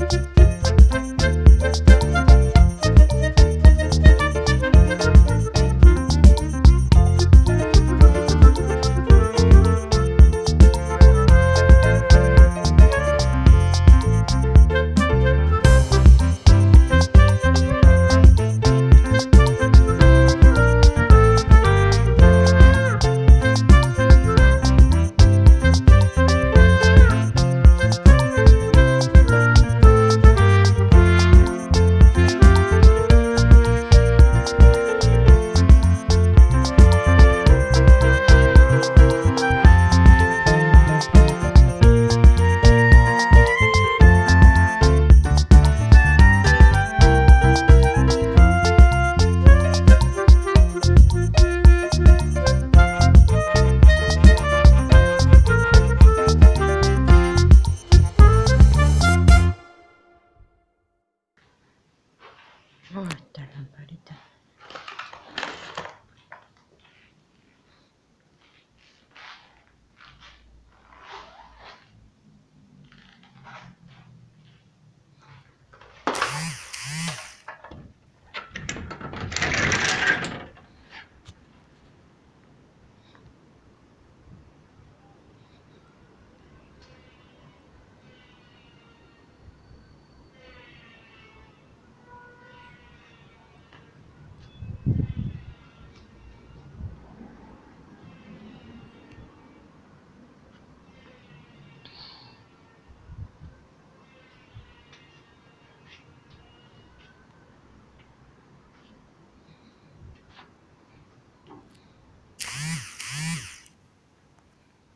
Oh,